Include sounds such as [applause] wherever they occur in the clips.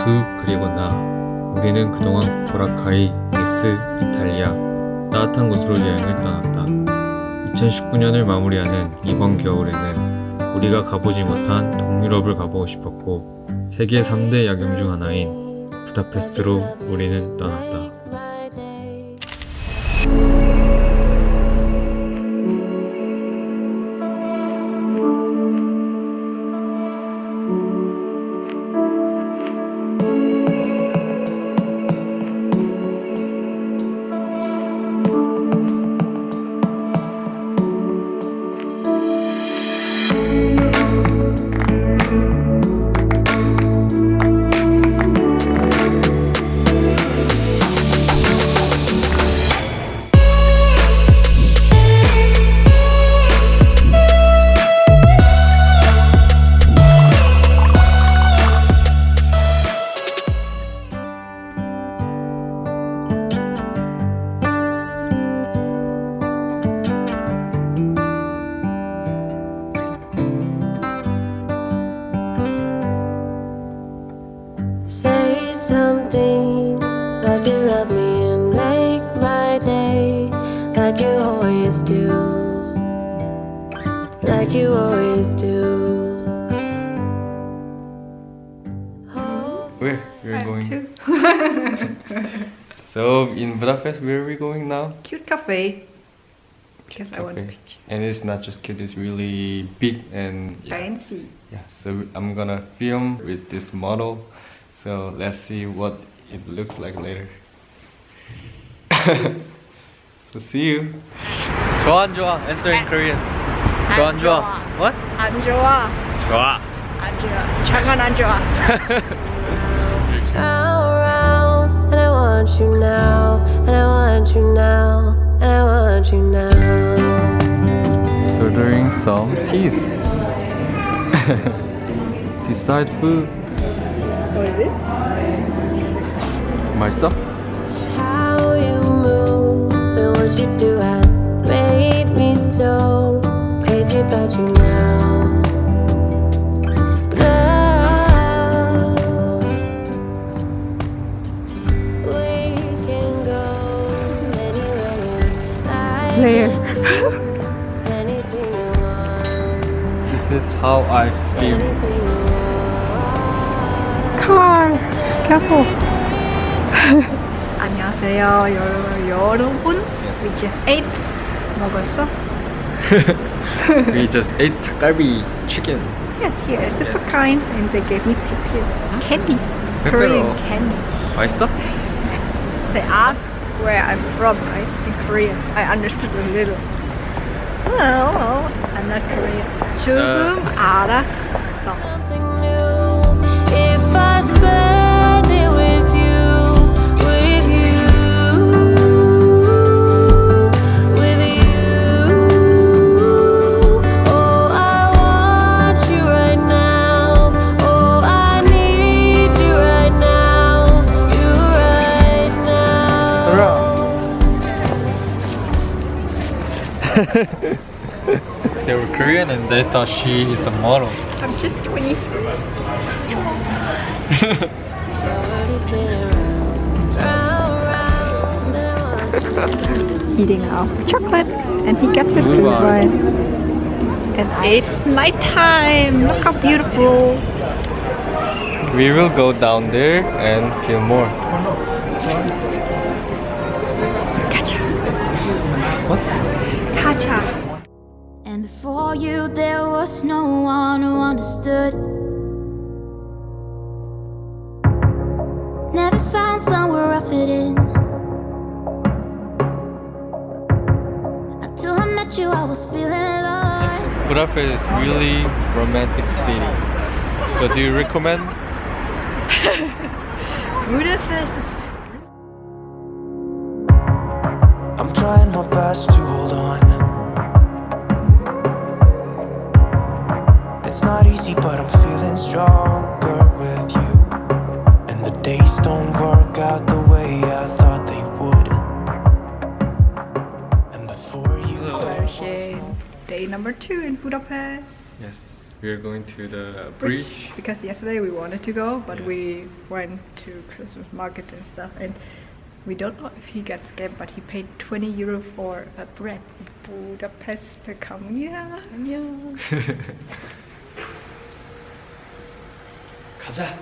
투 그리고 나 우리는 그동안 보라카이, 니스, 이탈리아 따뜻한 곳으로 여행을 떠났다. 2019년을 마무리하는 이번 겨울에는 우리가 가보지 못한 동유럽을 가보고 싶었고 세계 3대 야경 중 하나인 부다페스트로 우리는 떠났다. Say something like you love me and make my day like you always do. Like you always do. Where we're going? so in Budapest, where are we going now? Cute cafe. Because I want a Cafe. picture. And it's not just cute; it's really big and yeah. Fancy. Yeah, so I'm gonna film with this model So let's see what it looks like later. [laughs] so see you. 좋아 안 좋아? Answer in Korean. 좋아 안 좋아? What? 안 좋아. 좋아. 안 좋아. 잠깐 안 좋아. Round, round, and I want you now, and I want you now, and I want you now. So ordering some teas. [laughs] Decide food. What is it? 맛있어? How you move and what you do has made me so crazy about you now. Now we can go anywhere you like. Where? Anything you want. This is how I feel. Anything you want. Cars. Careful. 안녕하세요, 여, 여러분. [laughs] We just ate. 먹었어? We just ate 닭갈비 chicken. Yes, here. Super Yes. kind. And they gave me pepper. Candy. Pepper. Korean candy. 맛있어? They asked where I'm from, right? In Korea. I understood a little. Oh, I'm not Korean. 조금 알았어. [laughs] They were Korean and they thought she is a model. I'm just 20. Already spinning round, round, round, and I want you. Eating our chocolate and he gets his Blue blue wine. wine. And it's nighttime. Look how beautiful. We will go down there and film more. Kacha. What? Kacha. And before you, there was no one who understood. Never found somewhere I fit in. Until I met you, I was feeling lost. Budapest is really romantic city. So do you recommend? [laughs] Budapest is I'm trying my best to hold It's not easy, but I'm feeling stronger with you. And the days don't work out the way I thought they would. And before you, Version day number two in Budapest. Yes. We are going to the bridge. because yesterday we wanted to go, but Yes. we went to Christmas market and stuff, and we don't know if he got scammed, but he paid 20 euro for a bread. Budapest to come yeah, yeah. 가자.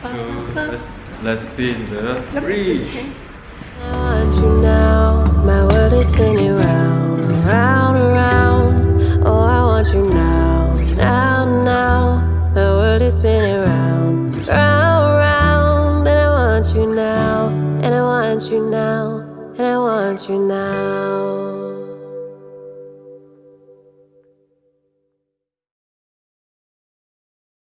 So let's let's see the bridge. You now. My world is spinning round, round, around. Oh, I want you now, now, now. My world is spinning round, round, round. And I want you now, and I want you now, and I want you now.